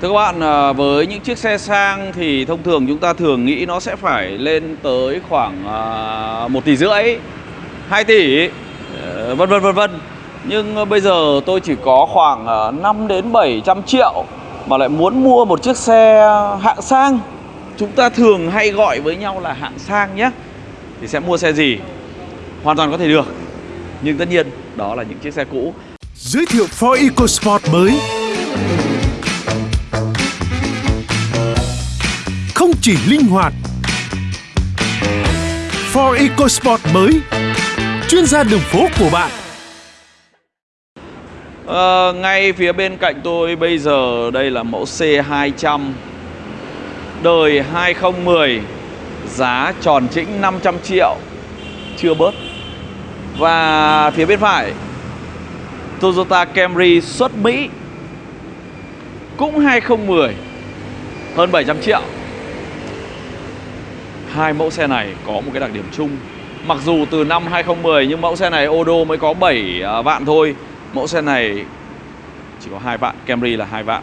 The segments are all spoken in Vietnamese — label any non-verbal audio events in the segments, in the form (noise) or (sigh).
Thưa các bạn, à, với những chiếc xe sang thì thông thường chúng ta thường nghĩ nó sẽ phải lên tới khoảng à, 1 tỷ rưỡi, 2 tỷ, ờ, vân vân vân vân. Nhưng ờ, bây giờ tôi chỉ có khoảng à, 5 đến 700 triệu mà lại muốn mua một chiếc xe hạng sang. Chúng ta thường hay gọi với nhau là hạng sang nhé. Thì sẽ mua xe gì? Hoàn toàn có thể được. Nhưng tất nhiên đó là những chiếc xe cũ. Giới thiệu Ford EcoSport mới chỉ linh hoạt. Ford EcoSport mới Chuyên gia đường phố của bạn. À, Ngay phía bên cạnh tôi bây giờ đây là mẫu C200 Đời 2010 Giá tròn chỉnh 500 triệu. Chưa bớt. Và phía bên phải Toyota Camry xuất Mỹ Cũng 2010 Hơn 700 triệu. Hai mẫu xe này có một cái đặc điểm chung. Mặc dù từ năm 2010 nhưng mẫu xe này ô đô mới có 7 à, vạn thôi. Mẫu xe này chỉ có hai vạn, Camry là hai vạn.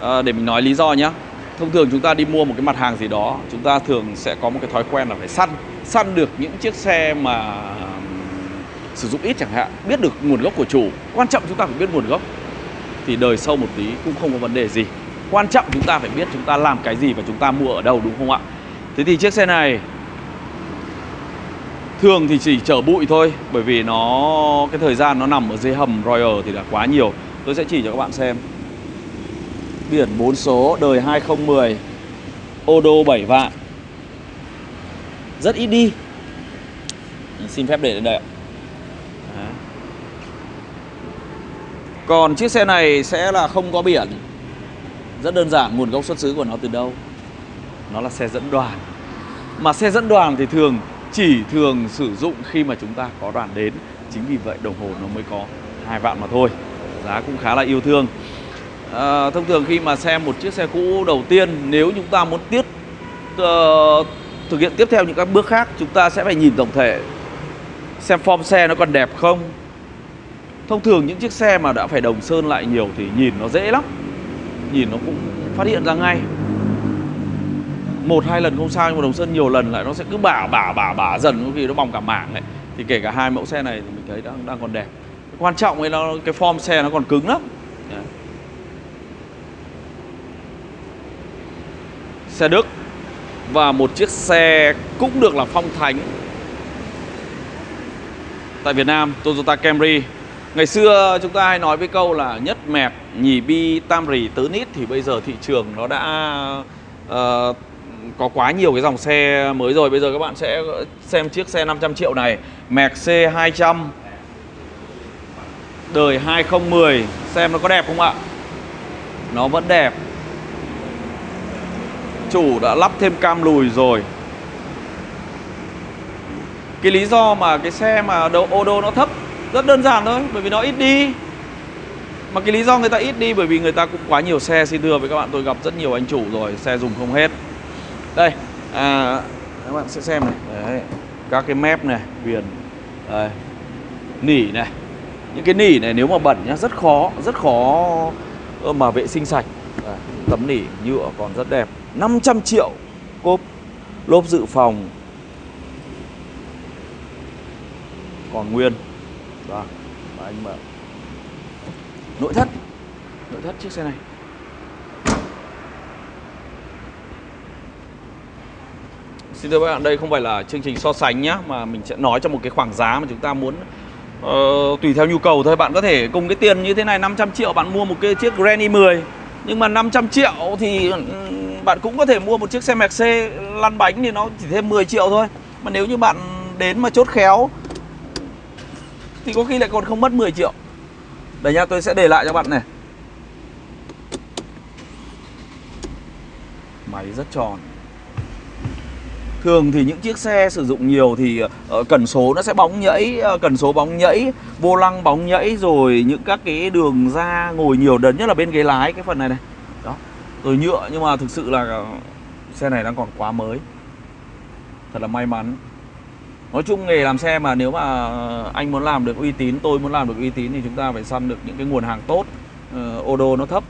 À, Để mình nói lý do nhé Thông thường chúng ta đi mua một cái mặt hàng gì đó Chúng ta thường sẽ có một cái thói quen là phải săn. Săn được những chiếc xe mà sử dụng ít chẳng hạn Biết được nguồn gốc của chủ. Quan trọng chúng ta phải biết nguồn gốc. Thì đời sâu một tí cũng không có vấn đề gì. Quan trọng chúng ta phải biết chúng ta làm cái gì và chúng ta mua ở đâu đúng không ạ? Thế thì chiếc xe này, Thường thì chỉ chở bụi thôi, Bởi vì nó, cái thời gian nó nằm ở dưới hầm Royal thì là quá nhiều. Tôi sẽ chỉ cho các bạn xem. Biển 4 số, đời 2010 Ô đô 7 vạn. Rất ít đi. Xin phép để lên đây ạ. Còn chiếc xe này sẽ là không có biển. Rất đơn giản, nguồn gốc xuất xứ của nó từ đâu? Nó là xe dẫn đoàn. Mà xe dẫn đoàn thì thường chỉ thường sử dụng khi mà chúng ta có đoàn đến. Chính vì vậy đồng hồ nó mới có hai vạn mà thôi. Giá cũng khá là yêu thương. À, Thông thường khi mà xem một chiếc xe cũ đầu tiên Nếu chúng ta muốn tiếp uh, thực hiện tiếp theo những các bước khác Chúng ta sẽ phải nhìn tổng thể Xem form xe nó còn đẹp không. Thông thường những chiếc xe mà đã phải đồng sơn lại nhiều thì nhìn nó dễ lắm. Nhìn nó cũng phát hiện ra ngay một hai lần không sao nhưng mà đồng sơn nhiều lần lại nó sẽ cứ bả bả bả bả dần có khi nó bong cả mảng ấy. Thì kể cả hai mẫu xe này thì mình thấy đang đang còn đẹp. Quan trọng ấy nó cái form xe nó còn cứng lắm. Đấy. xe Đức và một chiếc xe cũng được là phong thánh tại Việt Nam Toyota Camry. Ngày xưa chúng ta hay nói với câu là nhất mẹt, nhì bi, tam rì, tứ nít Thì bây giờ thị trường nó đã uh, có quá nhiều cái dòng xe mới rồi. Bây giờ các bạn sẽ xem chiếc xe 500 triệu này. Merc C200 Đời 2010 Xem nó có đẹp không ạ? Nó vẫn đẹp. Chủ đã lắp thêm cam lùi rồi. Cái lý do mà cái xe mà đầu ô đô nó thấp, Rất đơn giản thôi, Bởi vì nó ít đi. Mà cái lý do người ta ít đi Bởi vì người ta cũng quá nhiều xe Xin thưa với các bạn, tôi gặp rất nhiều anh chủ rồi, Xe dùng không hết đây à, các bạn sẽ xem này Đấy. các cái mép này viền Đây. nỉ này những cái nỉ này nếu mà bẩn nhá rất khó rất khó mà vệ sinh sạch Đấy. tấm nỉ nhựa còn rất đẹp 500 triệu cốp lốp dự phòng còn nguyên vâng, đó anh mở nội thất nội thất chiếc xe này Xin thưa các bạn, đây không phải là chương trình so sánh nhá Mà mình sẽ nói cho một cái khoảng giá mà chúng ta muốn uh, Tùy theo nhu cầu thôi. Bạn có thể cùng cái tiền như thế này 500 triệu bạn mua một cái chiếc Granny 10 Nhưng mà 500 triệu thì bạn cũng có thể mua một chiếc xe Mercedes lăn bánh thì nó chỉ thêm 10 triệu thôi. Mà nếu như bạn đến mà chốt khéo Thì có khi lại còn không mất 10 triệu. Đấy nha, tôi sẽ để lại cho bạn này. Máy rất tròn. Thường thì những chiếc xe sử dụng nhiều thì uh, cần số nó sẽ bóng nhẫy, uh, cần số bóng nhẫy, vô lăng bóng nhẫy rồi những các cái đường ra ngồi nhiều đấn nhất là bên ghế lái cái phần này này. Đó. Rồi nhựa nhưng mà thực sự là ờ, xe này đang còn quá mới. Thật là may mắn. Nói chung nghề làm xe mà nếu mà anh muốn làm được uy tín, tôi muốn làm được uy tín thì chúng ta phải săn được những cái nguồn hàng tốt, uh, ô đô nó thấp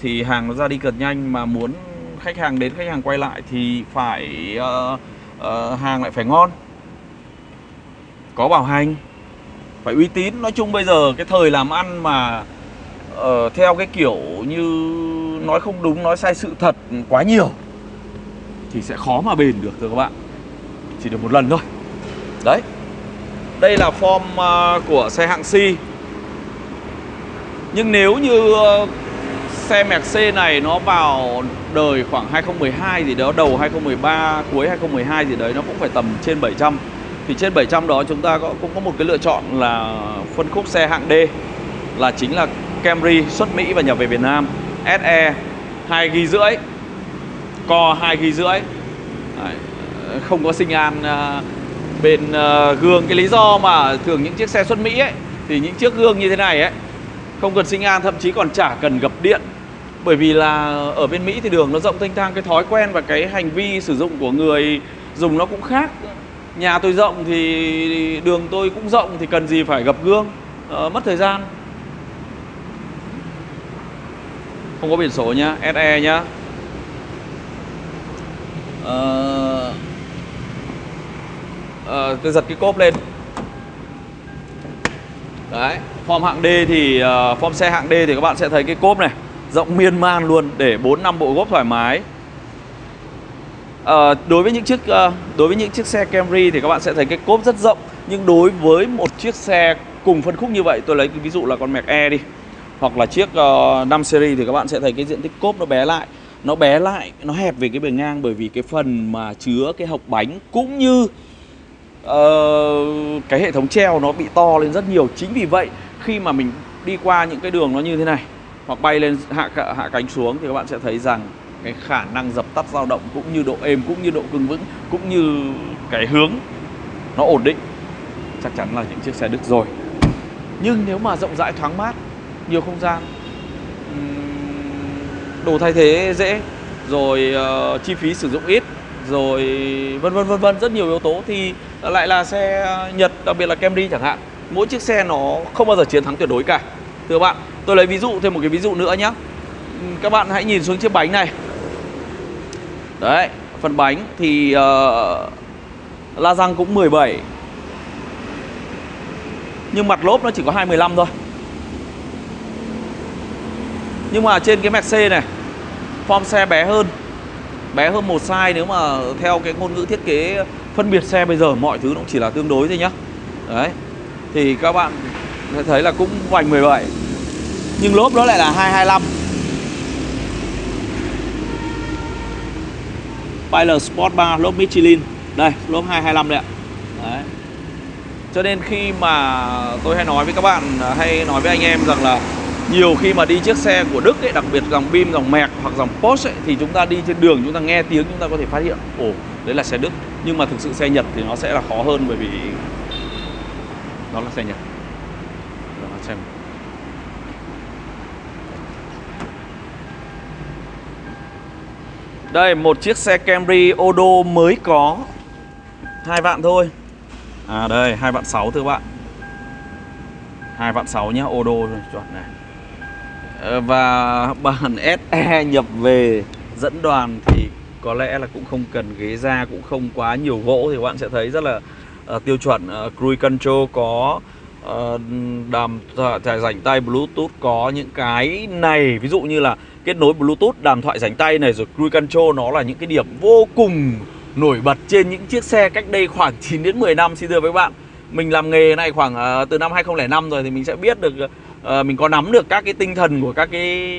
thì hàng nó ra đi cực nhanh mà muốn khách hàng đến khách hàng quay lại thì phải uh, uh, hàng lại phải ngon. Có bảo hành phải uy tín. Nói chung bây giờ cái thời làm ăn mà uh, theo cái kiểu như nói không đúng nói sai sự thật quá nhiều thì sẽ khó mà bền được thưa các bạn. Chỉ được một lần thôi. Đấy. Đây là form uh, của xe hạng C. Nhưng nếu như uh, xe Mercedes này nó vào đời khoảng 2012 gì đó, đầu 2013 cuối 2012 gì đấy, nó cũng phải tầm trên 700 thì trên 700 đó chúng ta có, cũng có một cái lựa chọn là phân khúc xe hạng D, là chính là Camry xuất Mỹ và nhập về Việt Nam. SE 2 ghi rưỡi, co 2 ghi rưỡi. Không có sinh an à, bên à, gương. Cái lý do mà thường những chiếc xe xuất Mỹ ấy, thì những chiếc gương như thế này ấy, không cần sinh an, thậm chí còn chả cần gập điện bởi vì là ở bên Mỹ thì đường nó rộng thanh thang cái thói quen và cái hành vi sử dụng của người dùng nó cũng khác. Nhà tôi rộng thì đường tôi cũng rộng thì cần gì phải gập gương uh, mất thời gian. Không có biển số nhá SE nhá. Uh, uh, tôi giật cái cốp lên. Đấy form hạng D thì uh, form xe hạng D thì các bạn sẽ thấy cái cốp này rộng miên man luôn để 4 năm bộ gốc thoải mái. À, đối với những chiếc à, đối với những chiếc xe Camry thì các bạn sẽ thấy cái cốp rất rộng nhưng đối với một chiếc xe cùng phân khúc như vậy tôi lấy cái ví dụ là con Mac E đi hoặc là chiếc ờ, uh, 5 series thì các bạn sẽ thấy cái diện tích cốp nó bé lại nó bé lại nó hẹp về cái bề ngang bởi vì cái phần mà chứa cái hộc bánh cũng như uh, cái hệ thống treo nó bị to lên rất nhiều chính vì vậy khi mà mình đi qua những cái đường nó như thế này hoặc bay lên hạ hạ cánh xuống thì các bạn sẽ thấy rằng cái khả năng dập tắt dao động cũng như độ êm cũng như độ cứng vững cũng như cái hướng nó ổn định. Chắc chắn là những chiếc xe Đức rồi. Nhưng nếu mà rộng rãi thoáng mát nhiều không gian đồ thay thế dễ rồi uh, chi phí sử dụng ít rồi vân vân vân vân rất nhiều yếu tố thì lại là xe Nhật đặc biệt là Camry chẳng hạn mỗi chiếc xe nó không bao giờ chiến thắng tuyệt đối cả. Thưa bạn tôi lấy ví dụ thêm một cái ví dụ nữa nhé ừ, các bạn hãy nhìn xuống chiếc bánh này. Đấy phần bánh thì uh, la răng cũng 17 nhưng mặt lốp nó chỉ có 215 thôi. Nhưng mà trên cái Mercedes này form xe bé hơn. Bé hơn một size nếu mà theo cái ngôn ngữ thiết kế phân biệt xe bây giờ mọi thứ nó cũng chỉ là tương đối thôi nhá. Đấy thì các bạn sẽ thấy là cũng vành 17 nhưng lốp nó lại là 225 Pilot Sport 3 lốp Michelin. Đây lốp 225 đây ạ. Đấy. cho nên khi mà tôi hay nói với các bạn à, hay nói với anh em rằng là nhiều khi mà đi chiếc xe của Đức ấy, đặc biệt dòng Bim, dòng Merc hoặc dòng Porsche ấy, thì chúng ta đi trên đường chúng ta nghe tiếng chúng ta có thể phát hiện ồ đấy là xe Đức. Nhưng mà thực sự xe Nhật thì nó sẽ là khó hơn bởi vì nó là xe Nhật. Đó là xem Đây một chiếc xe Camry Odo mới có. Hai vạn thôi. À đây hai vạn sáu thưa bạn. Hai vạn sáu nhá Odo chuẩn này. Ờ, và (laughs) bản SE nhập về dẫn đoàn thì có lẽ là cũng không cần ghế da cũng không quá nhiều gỗ thì các bạn sẽ thấy rất là uh, tiêu chuẩn uh, cruise control có uh, đàm thoại rảnh tay bluetooth có những cái này. Ví dụ như là kết nối bluetooth, đàm thoại rảnh tay này, rồi cruise control, nó là những cái điểm vô cùng nổi bật trên những chiếc xe cách đây khoảng 9 đến 10 năm. Xin thưa với bạn, mình làm nghề này khoảng ờ, từ năm 2005 rồi thì mình sẽ biết được ờ, Ờ, mình có nắm được các cái tinh thần của các cái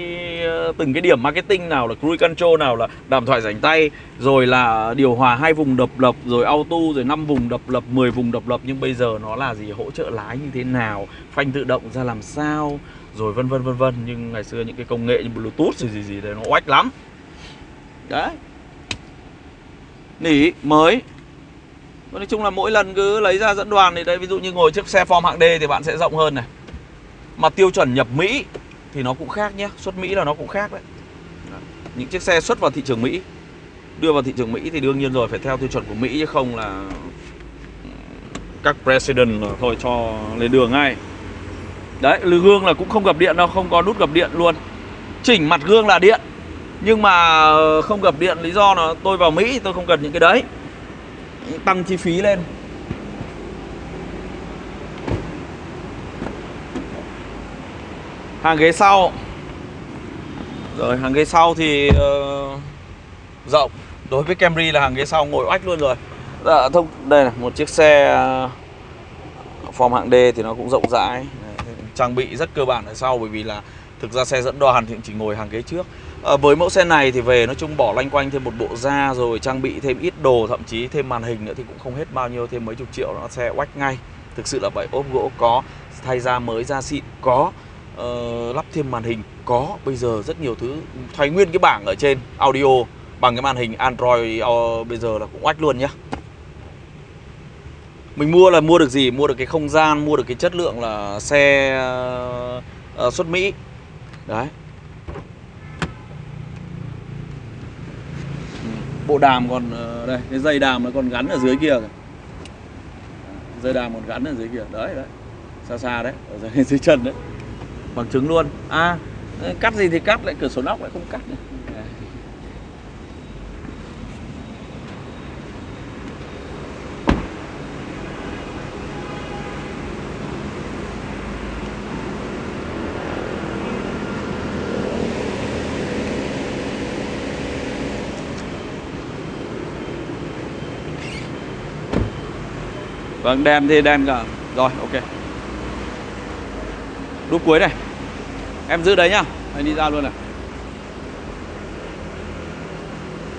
ờ, từng cái điểm marketing nào là cruise control, nào là đàm thoại rảnh tay, rồi là điều hòa hai vùng độc lập, rồi auto, rồi 5 vùng độc lập 10 vùng độc lập. Nhưng bây giờ nó là gì? Hỗ trợ lái như thế nào? Phanh tự động ra làm sao? Rồi vân vân vân vân. Nhưng ngày xưa những cái công nghệ như bluetooth rồi gì gì đấy nó oách lắm. Đấy. Nỉ, mới. Nói chung là mỗi lần cứ lấy ra dẫn đoàn thì đây ví dụ như ngồi chiếc xe form hạng D thì bạn sẽ rộng hơn này mà tiêu chuẩn nhập Mỹ thì nó cũng khác nhé. Xuất Mỹ là nó cũng khác đấy. Những chiếc xe xuất vào thị trường Mỹ đưa vào thị trường Mỹ thì đương nhiên rồi phải theo tiêu chuẩn của Mỹ chứ không là các president thôi cho lên đường ngay. Đấy gương là cũng không gập điện đâu không có nút gập điện luôn. Chỉnh mặt gương là điện nhưng mà không gập điện lý do là tôi vào Mỹ tôi không cần những cái đấy. Tăng chi phí lên hàng ghế sau. Rồi hàng ghế sau thì uh, rộng. Đối với Camry là hàng ghế sau ngồi oách luôn rồi. Dạ, thông đây là một chiếc xe uh, form hạng D thì nó cũng rộng rãi. Trang bị rất cơ bản ở sau bởi vì là thực ra xe dẫn đoàn thì chỉ ngồi hàng ghế trước. À, với mẫu xe này thì về nói chung bỏ lanh quanh thêm một bộ da rồi trang bị thêm ít đồ thậm chí thêm màn hình nữa thì cũng không hết bao nhiêu thêm mấy chục triệu nó xe oách ngay. Thực sự là vậy ốp gỗ có thay da mới da xịn có uh, lắp thêm màn hình. Có bây giờ rất nhiều thứ. Thay nguyên cái bảng ở trên audio bằng cái màn hình Android uh, bây giờ là cũng oách luôn nhá. Mình mua là mua được gì? Mua được cái không gian mua được cái chất lượng là xe uh, xuất Mỹ. Đấy. Bộ đàm còn đây cái dây đàm nó còn gắn ở dưới kia kìa. Dây đàm còn gắn ở dưới kia. Đấy đấy. Xa xa đấy ở dưới, (laughs) dưới chân đấy bằng chứng luôn. À cắt gì thì cắt lại cửa sổ nóc lại không cắt nữa Vâng, đèn thì đèn cả. Rồi, ok. Đúc cuối này. Em giữ đấy nhá. Anh đi ra luôn này.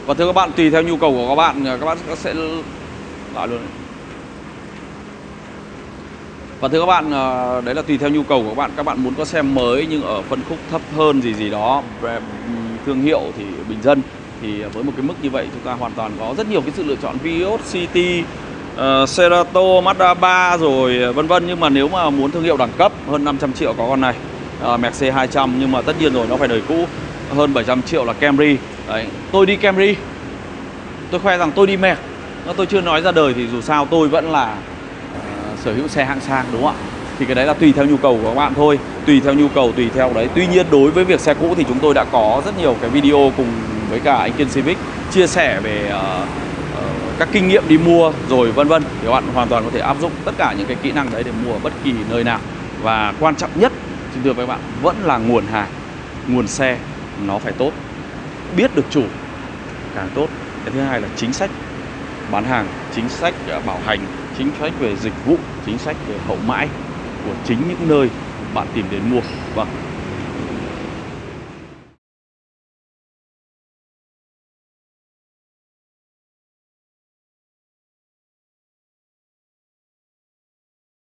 Và thưa các bạn, tùy theo nhu cầu của các bạn Các bạn sẽ lại luôn này. Và thưa các bạn, ờ, đấy là tùy theo nhu cầu của các bạn. Các bạn muốn có xe mới nhưng ở phân khúc thấp hơn gì gì đó Thương hiệu thì bình dân Thì với một cái mức như vậy chúng ta hoàn toàn có rất nhiều cái sự lựa chọn Vios, City Ờ, uh, Cerato, Mazda 3 rồi vân vân. Nhưng mà nếu mà muốn thương hiệu đẳng cấp hơn 500 triệu có con này. Uh, Mercedes 200 nhưng mà tất nhiên rồi nó phải đời cũ. Hơn 700 triệu là Camry. Đấy. tôi đi Camry. Tôi khoe rằng tôi đi mẹ tôi chưa nói ra đời thì dù sao tôi vẫn là uh, sở hữu xe hạng sang đúng không ạ? Thì cái đấy là tùy theo nhu cầu của các bạn thôi. Tùy theo nhu cầu tùy theo đấy. Tuy nhiên đối với việc xe cũ thì chúng tôi đã có rất nhiều cái video cùng với cả anh Kiên Civic chia sẻ về uh, các kinh nghiệm đi mua rồi vân vân thì các bạn hoàn toàn có thể áp dụng tất cả những cái kỹ năng đấy để mua ở bất kỳ nơi nào. Và quan trọng nhất, xin thưa với các bạn, vẫn là nguồn hàng, nguồn xe, nó phải tốt. Biết được chủ, càng tốt. Cái thứ hai là chính sách bán hàng, chính sách à, bảo hành, chính sách về dịch vụ, chính sách về hậu mãi của chính những nơi bạn tìm đến mua. Vâng.